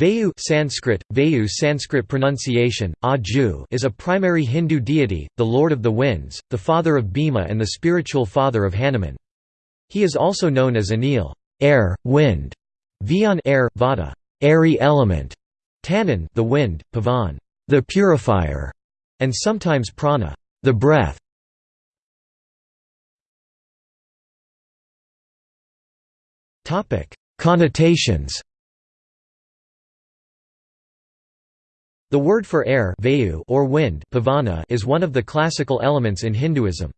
Vayu Sanskrit, Vayu Sanskrit pronunciation, Vayu is a primary Hindu deity, the lord of the winds, the father of Bhima and the spiritual father of Hanuman. He is also known as Anil air, wind", Vyan air, Vata airy element", Tanan the wind, Pavan the purifier", and sometimes Prana the breath". Connotations The word for air or wind is one of the classical elements in Hinduism.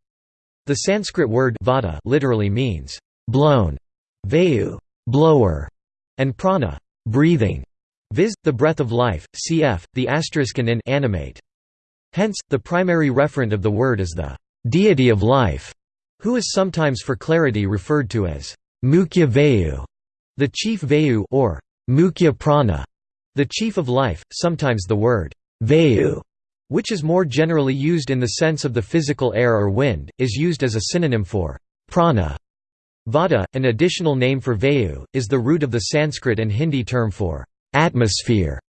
The Sanskrit word vata literally means blown, vayu, blower, and prana, breathing, viz. the breath of life, cf. the asteriskan in animate. Hence, the primary referent of the word is the deity of life, who is sometimes for clarity referred to as Mukhya Vayu, the chief Vayu or Mukhya Prana. The chief of life, sometimes the word vayu, which is more generally used in the sense of the physical air or wind, is used as a synonym for prana. Vata, an additional name for vayu, is the root of the Sanskrit and Hindi term for atmosphere.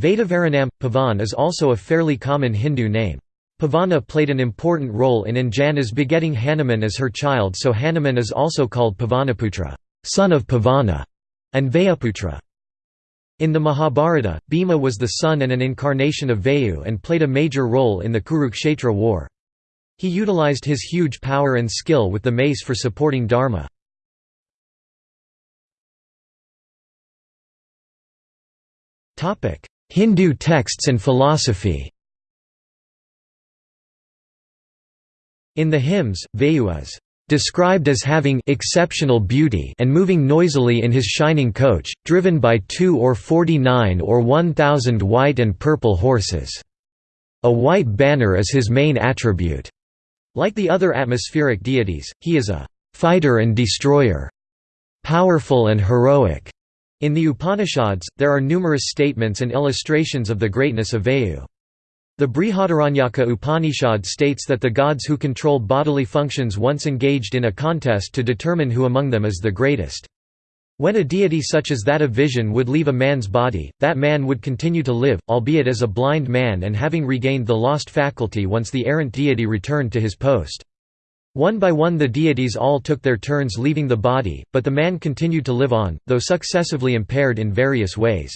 Vedavaranam, Pavan is also a fairly common Hindu name. Pavana played an important role in Anjana's begetting Hanuman as her child so Hanuman is also called Pavanaputra son of Pavana", and Vayuputra. In the Mahabharata, Bhima was the son and an incarnation of Vayu and played a major role in the Kurukshetra war. He utilized his huge power and skill with the mace for supporting dharma. Hindu texts and philosophy In the hymns, Vayu is described as having exceptional beauty and moving noisily in his shining coach, driven by two or forty-nine or one thousand white and purple horses. A white banner is his main attribute. Like the other atmospheric deities, he is a fighter and destroyer, powerful and heroic. In the Upanishads, there are numerous statements and illustrations of the greatness of Vayu. The Brihadaranyaka Upanishad states that the gods who control bodily functions once engaged in a contest to determine who among them is the greatest. When a deity such as that of vision would leave a man's body, that man would continue to live, albeit as a blind man and having regained the lost faculty once the errant deity returned to his post. One by one the deities all took their turns leaving the body, but the man continued to live on, though successively impaired in various ways.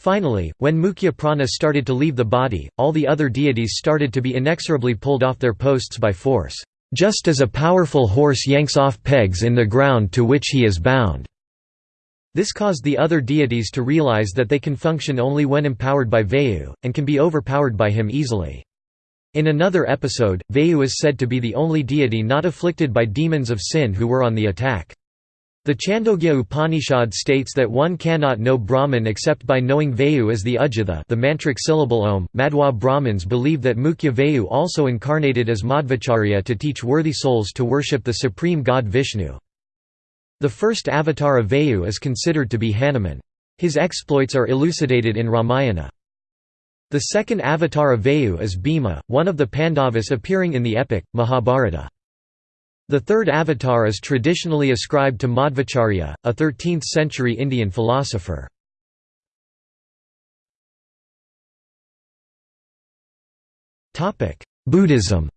Finally, when Mukhya Prana started to leave the body, all the other deities started to be inexorably pulled off their posts by force, just as a powerful horse yanks off pegs in the ground to which he is bound. This caused the other deities to realize that they can function only when empowered by Vayu, and can be overpowered by him easily. In another episode, Vayu is said to be the only deity not afflicted by demons of sin who were on the attack. The Chandogya Upanishad states that one cannot know Brahman except by knowing Vayu as the Udgitha the mantric syllable Om. Madhwa Brahmins believe that Mukhya Vayu also incarnated as Madhvacharya to teach worthy souls to worship the supreme god Vishnu. The first avatar of Vayu is considered to be Hanuman. His exploits are elucidated in Ramayana. The second avatar of Vayu is Bhima, one of the Pandavas appearing in the epic, Mahabharata. The third avatar is traditionally ascribed to Madhvacharya, a 13th-century Indian philosopher. Buddhism.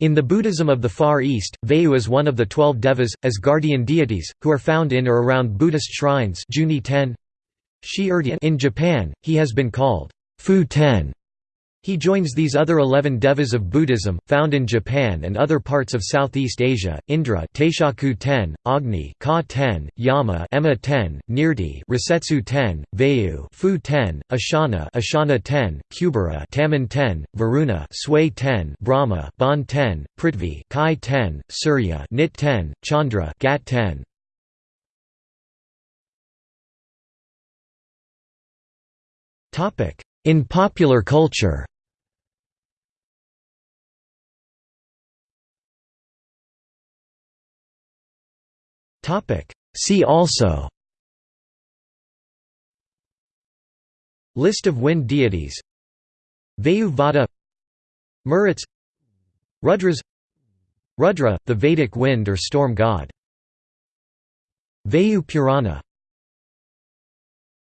In the Buddhism of the Far East, Vayu is one of the twelve devas, as guardian deities, who are found in or around Buddhist shrines in Japan, he has been called Fu Ten he joins these other eleven devas of Buddhism, found in Japan and other parts of Southeast Asia, Indra Taishaku ten, Agni Ka ten, Yama Emma ten, Nirti Rasetsu ten, Vayu Fu ten, Ashana Ashana ten, Kubera Tamon ten, Varuna Sway ten, Brahma Bon ten, Prithvi Kai ten, Surya Nit ten, Chandra Gat ten. In popular culture See also. List of wind deities. Vayu Vata Maruts Rudras. Rudra, the Vedic wind or storm god. Vayu Purana